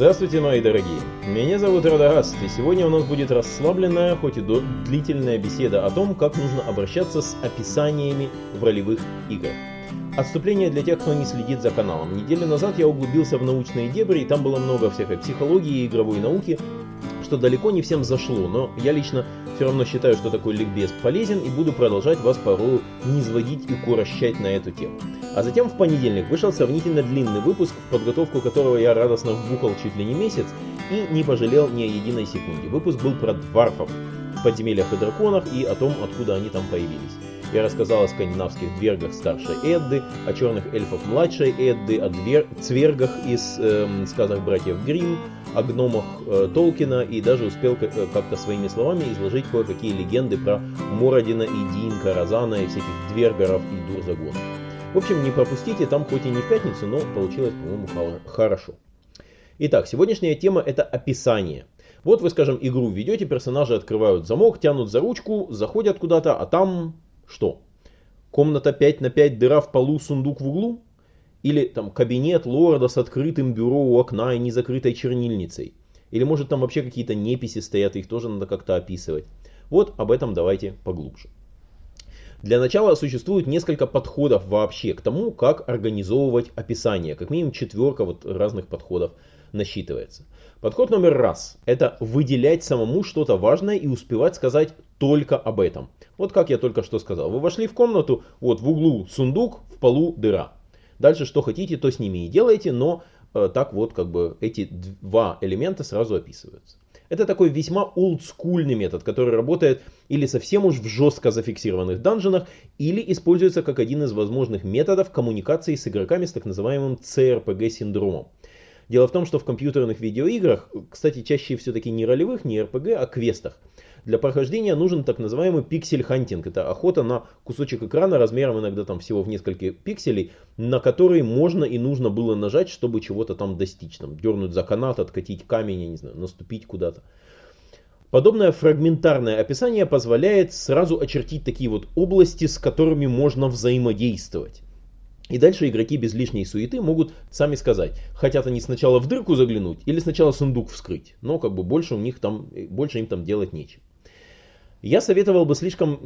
Здравствуйте, мои дорогие! Меня зовут Радагаст, и сегодня у нас будет расслабленная, хоть и длительная беседа о том, как нужно обращаться с описаниями в ролевых играх. Отступление для тех, кто не следит за каналом. Неделю назад я углубился в научные дебри, и там было много всякой психологии и игровой науки, что далеко не всем зашло, но я лично все равно считаю, что такой ликбез полезен и буду продолжать вас порою низводить и курощать на эту тему. А затем в понедельник вышел сравнительно длинный выпуск, в подготовку которого я радостно вбухал чуть ли не месяц и не пожалел ни единой секунде. Выпуск был про дварфов подземельях и драконах и о том, откуда они там появились. Я рассказал о скандинавских двергах старшей Эдды, о черных эльфах младшей Эдды, о двер... цвергах из э, сказок братьев Гримм, о гномах э, Толкина и даже успел э, как-то своими словами изложить кое-какие легенды про Мородина и Динка, Розана и всяких двергеров и Дурзагонов. В общем, не пропустите, там хоть и не в пятницу, но получилось, по-моему, хорошо. Итак, сегодняшняя тема это описание. Вот вы, скажем, игру ведете, персонажи открывают замок, тянут за ручку, заходят куда-то, а там что? Комната 5 на 5, дыра в полу, сундук в углу? Или там кабинет лорда с открытым бюро у окна и незакрытой чернильницей? Или может там вообще какие-то неписи стоят, их тоже надо как-то описывать? Вот об этом давайте поглубже. Для начала существует несколько подходов вообще к тому, как организовывать описание. Как минимум четверка вот разных подходов насчитывается. Подход номер раз – это выделять самому что-то важное и успевать сказать только об этом. Вот как я только что сказал. Вы вошли в комнату, вот в углу сундук, в полу дыра. Дальше что хотите, то с ними и делайте, но э, так вот как бы эти два элемента сразу описываются. Это такой весьма олдскульный метод, который работает или совсем уж в жестко зафиксированных данженах, или используется как один из возможных методов коммуникации с игроками с так называемым CRPG-синдромом. Дело в том, что в компьютерных видеоиграх, кстати, чаще все-таки не ролевых, не RPG, а квестах, для прохождения нужен так называемый pixel hunting. Это охота на кусочек экрана размером иногда там всего в несколько пикселей, на который можно и нужно было нажать, чтобы чего-то там достичь. Там, дернуть за канат, откатить камень, я не знаю, наступить куда-то. Подобное фрагментарное описание позволяет сразу очертить такие вот области, с которыми можно взаимодействовать. И дальше игроки без лишней суеты могут сами сказать, хотят они сначала в дырку заглянуть или сначала сундук вскрыть. Но как бы больше у них там, больше им там делать нечего. Я советовал бы слишком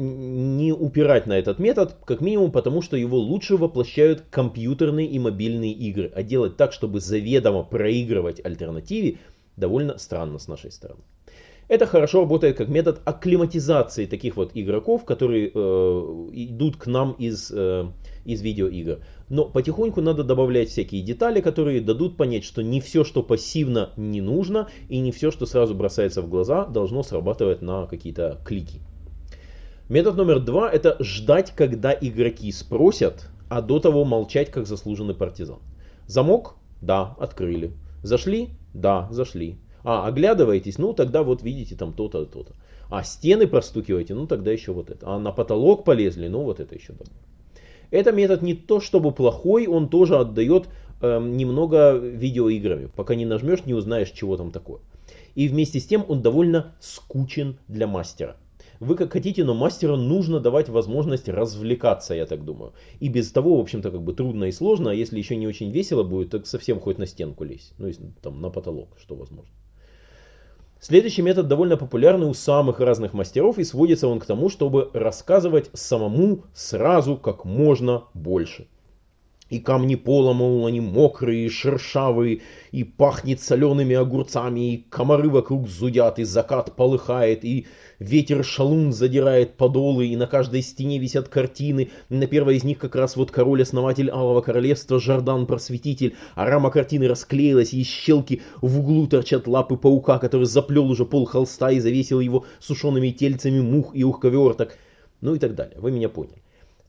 не упирать на этот метод, как минимум потому, что его лучше воплощают компьютерные и мобильные игры, а делать так, чтобы заведомо проигрывать альтернативе, довольно странно с нашей стороны. Это хорошо работает как метод акклиматизации таких вот игроков, которые э, идут к нам из, э, из видеоигр. Но потихоньку надо добавлять всякие детали, которые дадут понять, что не все, что пассивно, не нужно, и не все, что сразу бросается в глаза, должно срабатывать на какие-то клики. Метод номер два это ждать, когда игроки спросят, а до того молчать, как заслуженный партизан. Замок? Да, открыли. Зашли? Да, зашли. А, оглядываетесь, ну тогда вот видите там то-то, то-то. А стены простукиваете, ну тогда еще вот это. А на потолок полезли, ну вот это еще добавим. Это метод не то чтобы плохой, он тоже отдает э, немного видеоиграми. Пока не нажмешь, не узнаешь, чего там такое. И вместе с тем он довольно скучен для мастера. Вы как хотите, но мастеру нужно давать возможность развлекаться, я так думаю. И без того, в общем-то, как бы трудно и сложно, а если еще не очень весело будет, так совсем хоть на стенку лезь. Ну, там на потолок, что возможно. Следующий метод довольно популярный у самых разных мастеров и сводится он к тому, чтобы рассказывать самому сразу как можно больше. И камни пола, мол, они мокрые, шершавые, и пахнет солеными огурцами, и комары вокруг зудят, и закат полыхает, и ветер шалун задирает подолы, и на каждой стене висят картины. На первой из них как раз вот король-основатель Алого Королевства, Жардан-просветитель, а рама картины расклеилась, и щелки в углу торчат лапы паука, который заплел уже пол холста и завесил его сушеными тельцами мух и ухковерток. Ну и так далее. Вы меня поняли.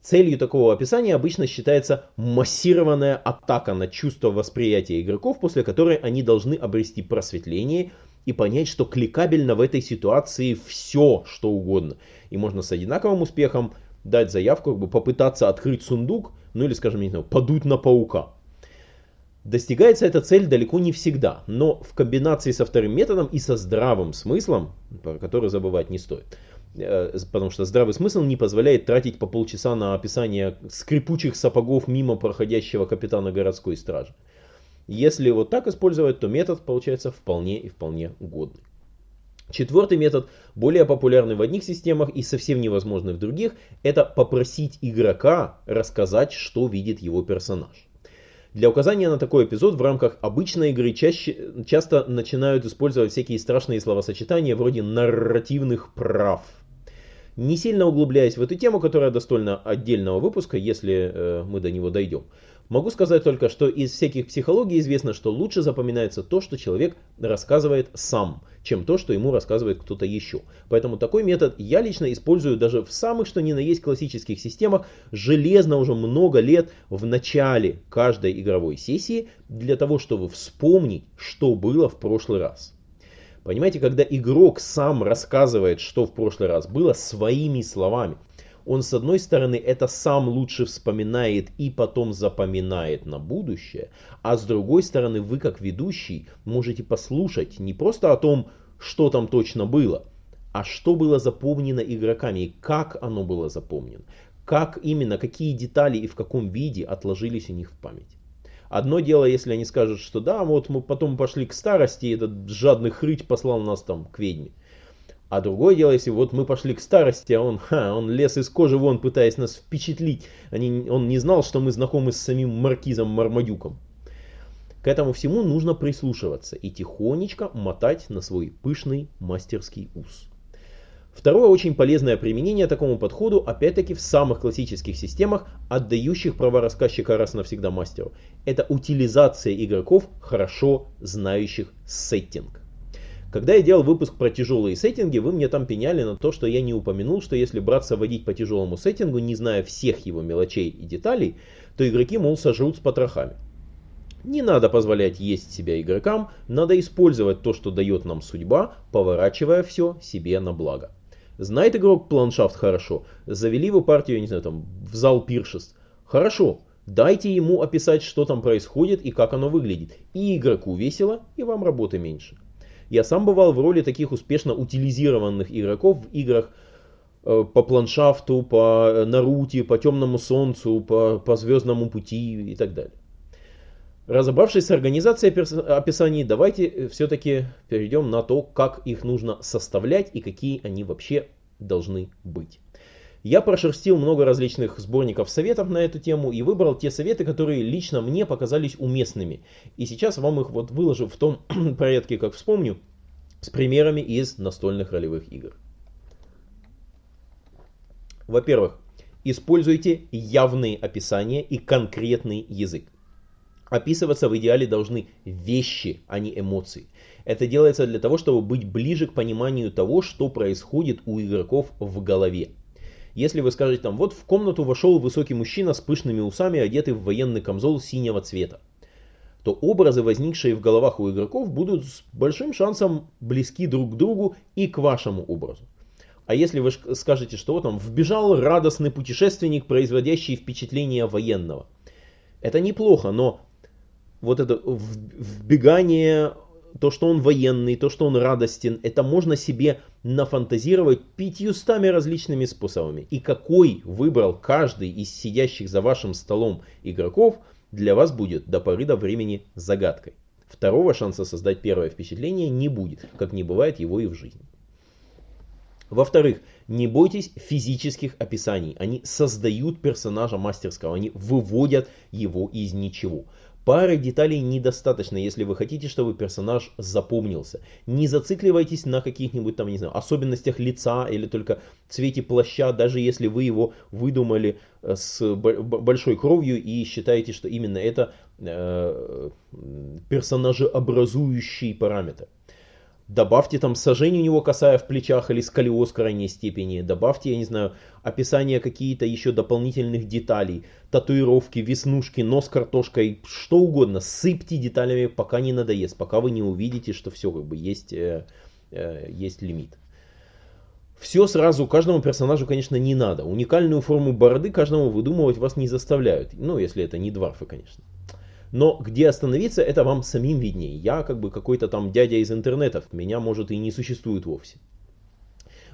Целью такого описания обычно считается массированная атака на чувство восприятия игроков, после которой они должны обрести просветление и понять, что кликабельно в этой ситуации все, что угодно. И можно с одинаковым успехом дать заявку, как бы попытаться открыть сундук, ну или, скажем, не знаю, подуть на паука. Достигается эта цель далеко не всегда, но в комбинации со вторым методом и со здравым смыслом, про который забывать не стоит, потому что здравый смысл не позволяет тратить по полчаса на описание скрипучих сапогов мимо проходящего капитана городской стражи. Если вот так использовать, то метод получается вполне и вполне годный. Четвертый метод, более популярный в одних системах и совсем невозможный в других, это попросить игрока рассказать, что видит его персонаж. Для указания на такой эпизод в рамках обычной игры чаще, часто начинают использовать всякие страшные словосочетания вроде нарративных прав. Не сильно углубляясь в эту тему, которая достойна отдельного выпуска, если э, мы до него дойдем. Могу сказать только, что из всяких психологий известно, что лучше запоминается то, что человек рассказывает сам, чем то, что ему рассказывает кто-то еще. Поэтому такой метод я лично использую даже в самых что ни на есть классических системах железно уже много лет в начале каждой игровой сессии для того, чтобы вспомнить, что было в прошлый раз. Понимаете, когда игрок сам рассказывает, что в прошлый раз было своими словами, он с одной стороны это сам лучше вспоминает и потом запоминает на будущее, а с другой стороны вы как ведущий можете послушать не просто о том, что там точно было, а что было запомнено игроками и как оно было запомнено, как именно, какие детали и в каком виде отложились у них в память. Одно дело, если они скажут, что да, вот мы потом пошли к старости, и этот жадный хрыть послал нас там к ведьме. А другое дело, если вот мы пошли к старости, а он, ха, он лез из кожи вон, пытаясь нас впечатлить. Они, он не знал, что мы знакомы с самим маркизом Мармадюком. К этому всему нужно прислушиваться и тихонечко мотать на свой пышный мастерский ус. Второе очень полезное применение такому подходу, опять-таки в самых классических системах, отдающих права рассказчика раз навсегда мастеру, это утилизация игроков, хорошо знающих сеттинг. Когда я делал выпуск про тяжелые сеттинги, вы мне там пеняли на то, что я не упомянул, что если браться водить по тяжелому сеттингу, не зная всех его мелочей и деталей, то игроки, мол, сожрут с потрохами. Не надо позволять есть себя игрокам, надо использовать то, что дает нам судьба, поворачивая все себе на благо. Знает игрок планшафт хорошо, завели вы партию, не знаю, там, в зал пиршеств. Хорошо, дайте ему описать, что там происходит и как оно выглядит. И игроку весело, и вам работы меньше. Я сам бывал в роли таких успешно утилизированных игроков в играх э, по планшафту, по Наруте, по Темному Солнцу, по, по Звездному Пути и так далее. Разобравшись с организацией описаний, давайте все-таки перейдем на то, как их нужно составлять и какие они вообще должны быть. Я прошерстил много различных сборников советов на эту тему и выбрал те советы, которые лично мне показались уместными. И сейчас вам их вот выложу в том порядке, как вспомню, с примерами из настольных ролевых игр. Во-первых, используйте явные описания и конкретный язык. Описываться в идеале должны вещи, а не эмоции. Это делается для того, чтобы быть ближе к пониманию того, что происходит у игроков в голове. Если вы скажете там, вот в комнату вошел высокий мужчина с пышными усами, одетый в военный камзол синего цвета, то образы, возникшие в головах у игроков, будут с большим шансом близки друг к другу и к вашему образу. А если вы скажете, что вот там вбежал радостный путешественник, производящий впечатление военного. Это неплохо, но вот это вбегание то, что он военный, то, что он радостен, это можно себе нафантазировать пятьюстами различными способами. И какой выбрал каждый из сидящих за вашим столом игроков, для вас будет до поры до времени загадкой. Второго шанса создать первое впечатление не будет, как не бывает его и в жизни. Во-вторых, не бойтесь физических описаний. Они создают персонажа мастерского, они выводят его из ничего. Пары деталей недостаточно, если вы хотите, чтобы персонаж запомнился. Не зацикливайтесь на каких-нибудь там, не знаю, особенностях лица или только цвете плаща, даже если вы его выдумали э, с большой кровью и считаете, что именно это э, персонажеобразующий параметр. Добавьте там сожжение у него касая в плечах или сколиоз крайней степени. Добавьте, я не знаю, описание какие-то еще дополнительных деталей. Татуировки, веснушки, нос картошкой, что угодно. Сыпьте деталями, пока не надоест. Пока вы не увидите, что все как бы есть, э, э, есть лимит. Все сразу каждому персонажу, конечно, не надо. Уникальную форму бороды каждому выдумывать вас не заставляют. Ну, если это не дварфы, конечно. Но где остановиться, это вам самим виднее. Я как бы какой-то там дядя из интернетов, меня может и не существует вовсе.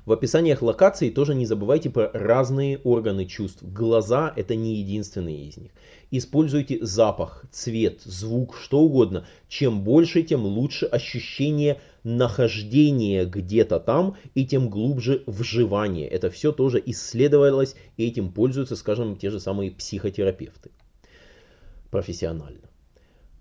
В описаниях локаций тоже не забывайте про разные органы чувств. Глаза это не единственные из них. Используйте запах, цвет, звук, что угодно. Чем больше, тем лучше ощущение нахождения где-то там и тем глубже вживание. Это все тоже исследовалось и этим пользуются, скажем, те же самые психотерапевты профессионально.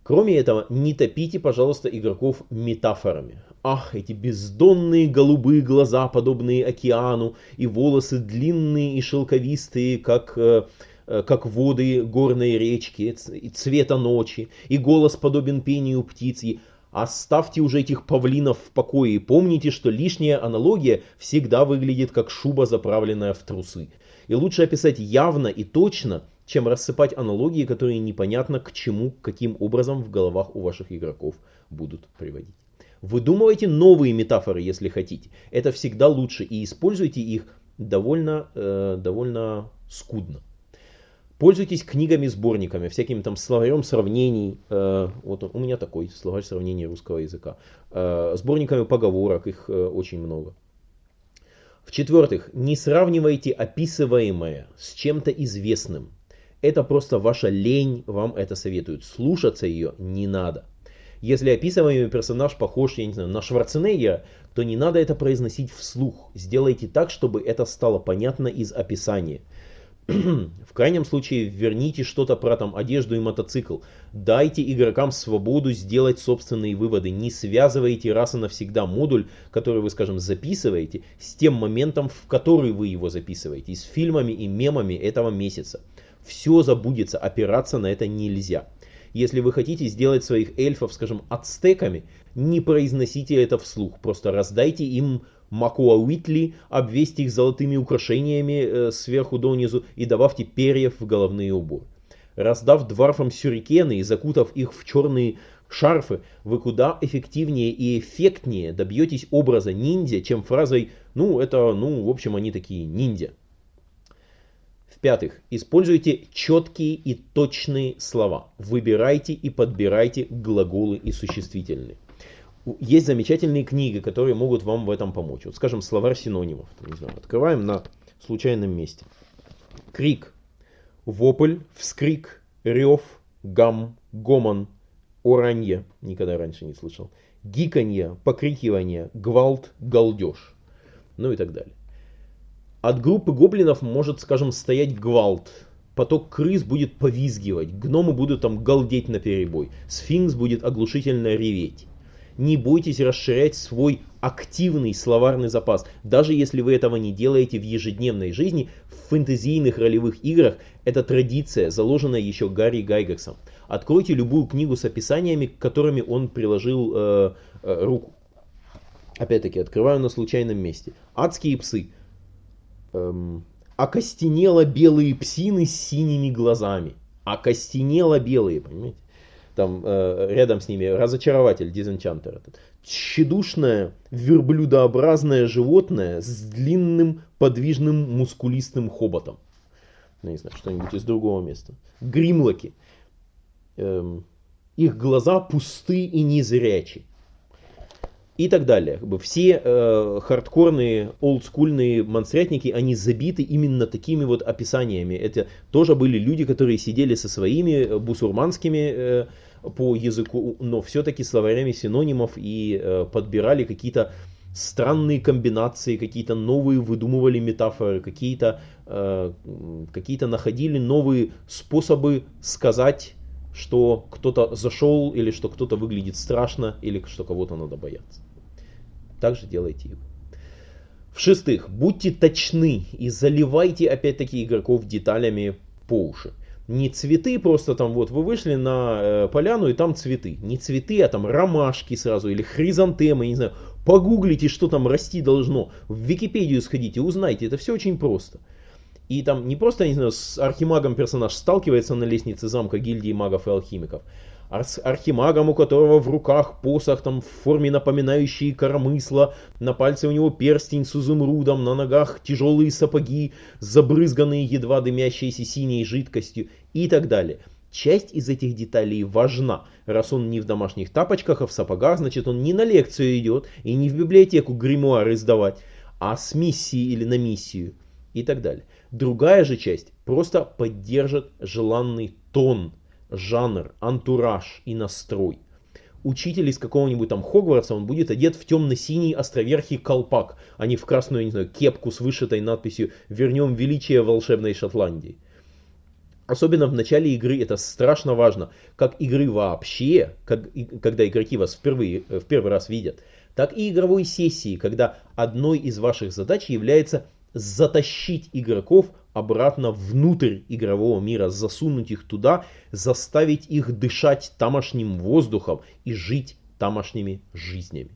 Кроме этого, не топите, пожалуйста, игроков метафорами. Ах, эти бездонные голубые глаза, подобные океану, и волосы длинные и шелковистые, как, э, э, как воды горной речки, и цвета ночи, и голос подобен пению птиц. Оставьте уже этих павлинов в покое и помните, что лишняя аналогия всегда выглядит как шуба, заправленная в трусы. И лучше описать явно и точно, чем рассыпать аналогии, которые непонятно к чему, каким образом в головах у ваших игроков будут приводить. Выдумывайте новые метафоры, если хотите. Это всегда лучше. И используйте их довольно, э, довольно скудно. Пользуйтесь книгами-сборниками, всякими там словарем сравнений. Э, вот у меня такой словарь сравнений русского языка. Э, сборниками поговорок, их э, очень много. В-четвертых, не сравнивайте описываемое с чем-то известным. Это просто ваша лень вам это советует. Слушаться ее не надо. Если описываемый персонаж похож, я не знаю, на Шварценеггера, то не надо это произносить вслух. Сделайте так, чтобы это стало понятно из описания. В крайнем случае верните что-то про там одежду и мотоцикл. Дайте игрокам свободу сделать собственные выводы. Не связывайте раз и навсегда модуль, который вы, скажем, записываете, с тем моментом, в который вы его записываете. с фильмами и мемами этого месяца. Все забудется, опираться на это нельзя. Если вы хотите сделать своих эльфов, скажем, ацтеками, не произносите это вслух. Просто раздайте им Макуа Уитли, обвесьте их золотыми украшениями э, сверху донизу и добавьте перьев в головные уборы. Раздав дварфам сюрикены и закутав их в черные шарфы, вы куда эффективнее и эффектнее добьетесь образа ниндзя, чем фразой «ну, это, ну, в общем, они такие ниндзя». В-пятых, используйте четкие и точные слова. Выбирайте и подбирайте глаголы и существительные. Есть замечательные книги, которые могут вам в этом помочь. Вот, скажем, словарь синонимов. Не знаю, открываем на случайном месте. Крик, вопль, вскрик, рев, гам, гомон, оранье. Никогда раньше не слышал. Гиканье, покрикивание, гвалт, галдеж. Ну и так далее. От группы гоблинов может, скажем, стоять гвалт. Поток крыс будет повизгивать, гномы будут там галдеть на перебой, сфинкс будет оглушительно реветь. Не бойтесь расширять свой активный словарный запас. Даже если вы этого не делаете в ежедневной жизни, в фэнтезийных ролевых играх это традиция, заложенная еще Гарри Гайгерсом. Откройте любую книгу с описаниями, к которыми он приложил э, э, руку. Опять-таки, открываю на случайном месте. Адские псы эм, окостенело белые псины с синими глазами. Окостенело белые, понимаете? Там э, рядом с ними разочарователь, дизенчантер этот. Тщедушное верблюдообразное животное с длинным подвижным мускулистым хоботом. Ну, не знаю, что-нибудь из другого места. Гримлоки. Эм, их глаза пусты и незрячи и так далее. Все э, хардкорные, олдскульные монстрятники, они забиты именно такими вот описаниями. Это тоже были люди, которые сидели со своими э, бусурманскими э, по языку, но все-таки словарями синонимов и э, подбирали какие-то странные комбинации, какие-то новые выдумывали метафоры, какие-то э, какие находили новые способы сказать что кто-то зашел, или что кто-то выглядит страшно, или что кого-то надо бояться. Также делайте и В-шестых, будьте точны и заливайте опять-таки игроков деталями по уши. Не цветы просто там вот вы вышли на э, поляну и там цветы. Не цветы, а там ромашки сразу или хризантемы, не знаю. Погуглите, что там расти должно. В Википедию сходите, узнайте. Это все очень просто. И там не просто, не знаю, с архимагом персонаж сталкивается на лестнице замка гильдии магов и алхимиков, архимагом, у которого в руках посох там в форме напоминающей коромысла, на пальце у него перстень с изумрудом, на ногах тяжелые сапоги, забрызганные едва дымящейся синей жидкостью и так далее. Часть из этих деталей важна. Раз он не в домашних тапочках, а в сапогах, значит он не на лекцию идет и не в библиотеку гримуары сдавать, а с миссией или на миссию и так далее. Другая же часть просто поддержит желанный тон, жанр, антураж и настрой. Учитель из какого-нибудь там Хогвартса, он будет одет в темно-синий островерхий колпак, а не в красную, я не знаю, кепку с вышитой надписью «Вернем величие волшебной Шотландии». Особенно в начале игры это страшно важно, как игры вообще, как, когда игроки вас впервые, в первый раз видят, так и игровой сессии, когда одной из ваших задач является затащить игроков обратно внутрь игрового мира, засунуть их туда, заставить их дышать тамошним воздухом и жить тамошними жизнями.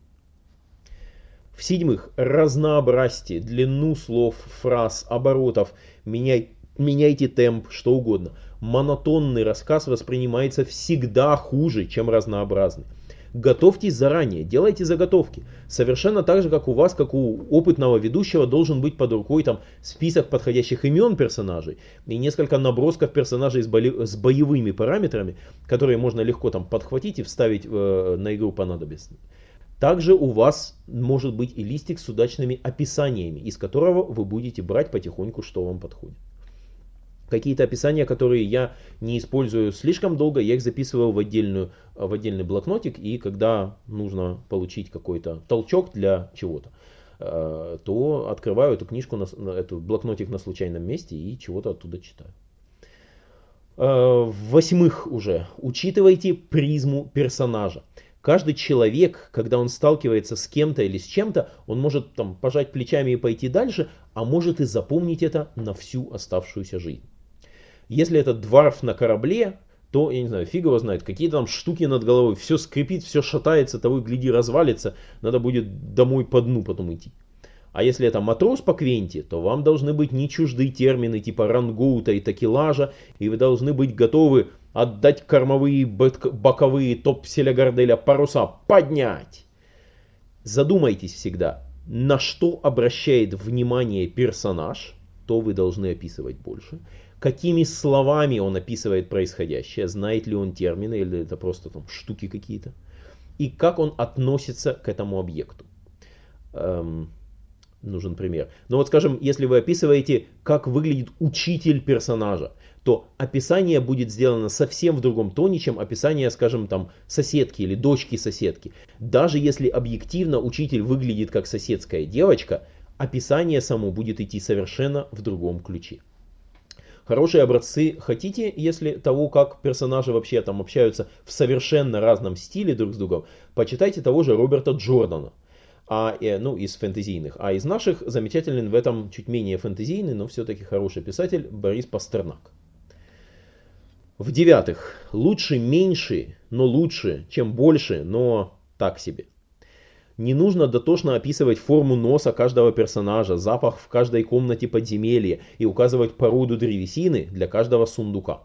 В-седьмых, разнообразьте длину слов, фраз, оборотов, меняй, меняйте темп, что угодно. Монотонный рассказ воспринимается всегда хуже, чем разнообразный готовьтесь заранее, делайте заготовки. Совершенно так же, как у вас, как у опытного ведущего, должен быть под рукой там список подходящих имен персонажей и несколько набросков персонажей с, боли, с боевыми параметрами, которые можно легко там подхватить и вставить э, на игру понадобится. Также у вас может быть и листик с удачными описаниями, из которого вы будете брать потихоньку, что вам подходит. Какие-то описания, которые я не использую слишком долго, я их записываю в, отдельную, в отдельный блокнотик, и когда нужно получить какой-то толчок для чего-то, э, то открываю эту книжку, на, эту блокнотик на случайном месте и чего-то оттуда читаю. Э, восьмых уже, учитывайте призму персонажа. Каждый человек, когда он сталкивается с кем-то или с чем-то, он может там пожать плечами и пойти дальше, а может и запомнить это на всю оставшуюся жизнь. Если это дворф на корабле, то, я не знаю, фиг его знает, какие-то там штуки над головой, все скрипит, все шатается, того и гляди развалится, надо будет домой по дну потом идти. А если это матрос по квенте, то вам должны быть не чужды термины типа рангоута и такелажа, и вы должны быть готовы отдать кормовые, боковые топ-селя горделя паруса поднять. Задумайтесь всегда, на что обращает внимание персонаж, то вы должны описывать больше какими словами он описывает происходящее, знает ли он термины или это просто там штуки какие-то, и как он относится к этому объекту. Эм, нужен пример. Но вот скажем, если вы описываете, как выглядит учитель персонажа, то описание будет сделано совсем в другом тоне, чем описание, скажем, там соседки или дочки соседки. Даже если объективно учитель выглядит как соседская девочка, описание само будет идти совершенно в другом ключе. Хорошие образцы хотите, если того, как персонажи вообще там общаются в совершенно разном стиле друг с другом, почитайте того же Роберта Джордана. А, э, ну, из фэнтезийных. А из наших замечательный в этом чуть менее фэнтезийный, но все-таки хороший писатель Борис Пастернак. В-девятых, лучше меньше, но лучше, чем больше, но так себе. Не нужно дотошно описывать форму носа каждого персонажа, запах в каждой комнате подземелья и указывать породу древесины для каждого сундука.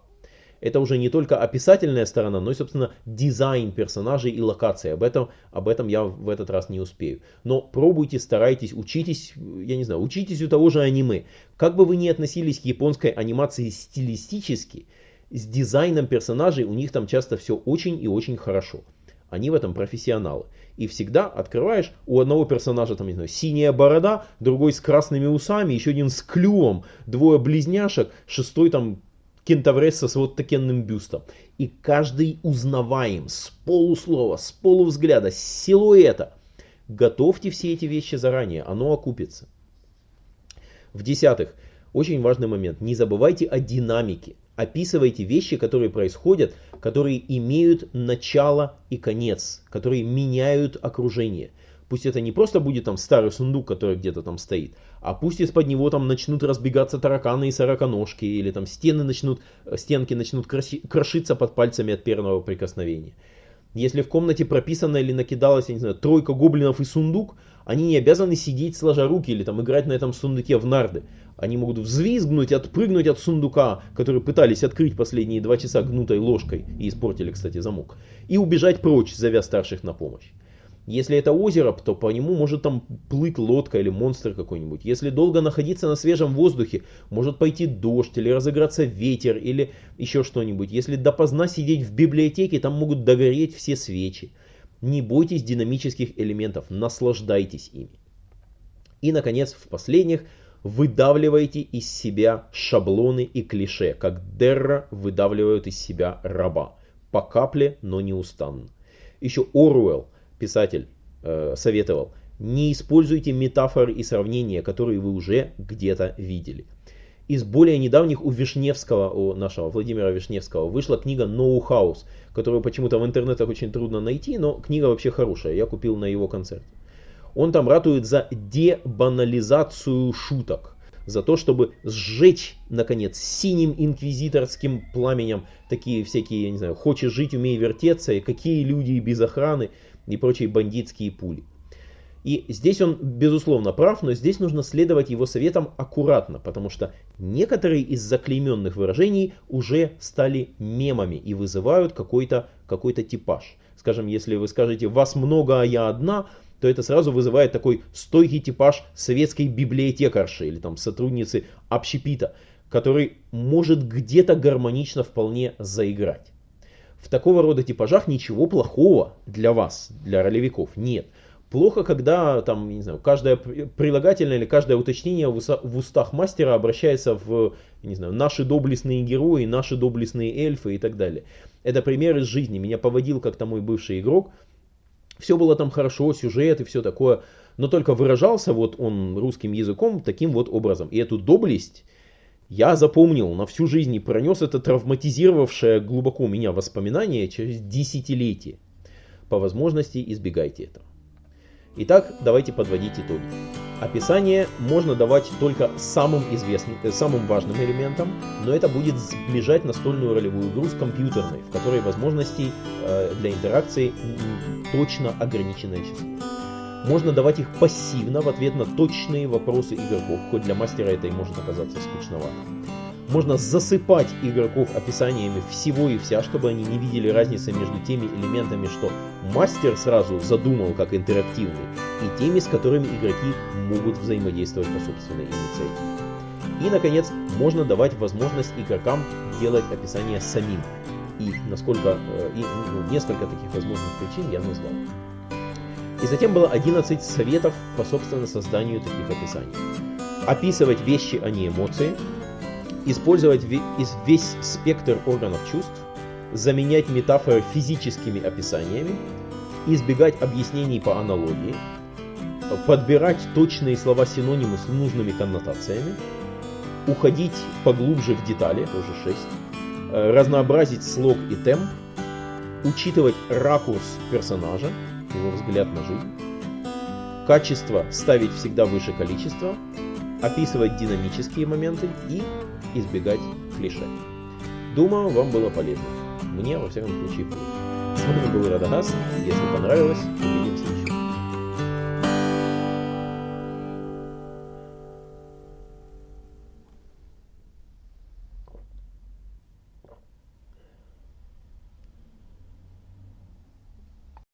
Это уже не только описательная сторона, но и, собственно, дизайн персонажей и локаций. Об этом, об этом я в этот раз не успею. Но пробуйте, старайтесь, учитесь, я не знаю, учитесь у того же аниме. Как бы вы ни относились к японской анимации стилистически, с дизайном персонажей у них там часто все очень и очень хорошо. Они в этом профессионалы. И всегда открываешь у одного персонажа там, не знаю, синяя борода, другой с красными усами, еще один с клювом, двое близняшек, шестой там кентавресса с вот такенным бюстом. И каждый узнаваем с полуслова, с полувзгляда, с силуэта. Готовьте все эти вещи заранее, оно окупится. В-десятых, очень важный момент, не забывайте о динамике описывайте вещи, которые происходят, которые имеют начало и конец, которые меняют окружение. Пусть это не просто будет там старый сундук, который где-то там стоит, а пусть из-под него там начнут разбегаться тараканы и сороконожки, или там стены начнут, стенки начнут крошиться под пальцами от первого прикосновения. Если в комнате прописано или накидалось, я не знаю, тройка гоблинов и сундук, они не обязаны сидеть сложа руки или там играть на этом сундуке в нарды. Они могут взвизгнуть, отпрыгнуть от сундука, который пытались открыть последние два часа гнутой ложкой, и испортили, кстати, замок, и убежать прочь, зовя старших на помощь. Если это озеро, то по нему может там плыть лодка или монстр какой-нибудь. Если долго находиться на свежем воздухе, может пойти дождь или разыграться ветер или еще что-нибудь. Если допоздна сидеть в библиотеке, там могут догореть все свечи. Не бойтесь динамических элементов, наслаждайтесь ими. И, наконец, в последних выдавливаете из себя шаблоны и клише, как Дерра выдавливают из себя раба. По капле, но неустанно. Еще Оруэлл, писатель, э, советовал, не используйте метафоры и сравнения, которые вы уже где-то видели. Из более недавних у Вишневского, у нашего Владимира Вишневского, вышла книга «Ноу Хаус», которую почему-то в интернетах очень трудно найти, но книга вообще хорошая, я купил на его концерте. Он там ратует за дебанализацию шуток, за то, чтобы сжечь, наконец, синим инквизиторским пламенем такие всякие, я не знаю, хочешь жить, умей вертеться, и какие люди без охраны и прочие бандитские пули. И здесь он, безусловно, прав, но здесь нужно следовать его советам аккуратно, потому что некоторые из заклейменных выражений уже стали мемами и вызывают какой-то какой типаж. Скажем, если вы скажете «вас много, а я одна», то это сразу вызывает такой стойкий типаж советской библиотекарши или там сотрудницы общепита, который может где-то гармонично вполне заиграть. В такого рода типажах ничего плохого для вас, для ролевиков, нет. Плохо, когда там, не знаю, каждое прилагательное или каждое уточнение в устах мастера обращается в, не знаю, наши доблестные герои, наши доблестные эльфы и так далее. Это пример из жизни. Меня поводил как-то мой бывший игрок. Все было там хорошо, сюжет и все такое. Но только выражался вот он русским языком таким вот образом. И эту доблесть я запомнил на всю жизнь и пронес это травматизировавшее глубоко меня воспоминание через десятилетия. По возможности избегайте этого. Итак, давайте подводить итоги. Описание можно давать только самым известным, э, самым важным элементам, но это будет сближать настольную ролевую игру с компьютерной, в которой возможностей э, для интеракции точно ограниченное число. Можно давать их пассивно в ответ на точные вопросы игроков, хоть для мастера это и может оказаться скучновато. Можно засыпать игроков описаниями всего и вся, чтобы они не видели разницы между теми элементами, что мастер сразу задумал как интерактивный, и теми, с которыми игроки могут взаимодействовать по собственной инициативе. И, наконец, можно давать возможность игрокам делать описание самим. И насколько, э, и, ну, несколько таких возможных причин я назвал. И затем было 11 советов по собственно созданию таких описаний. Описывать вещи, а не эмоции, использовать весь спектр органов чувств, заменять метафоры физическими описаниями, избегать объяснений по аналогии, подбирать точные слова-синонимы с нужными коннотациями, уходить поглубже в детали, тоже 6, э, разнообразить слог и темп, учитывать ракурс персонажа, его взгляд на жизнь, качество ставить всегда выше количества, описывать динамические моменты и избегать клише. Думаю, вам было полезно. Мне, во всяком случае, было. С вами был Радагас. Если понравилось, увидимся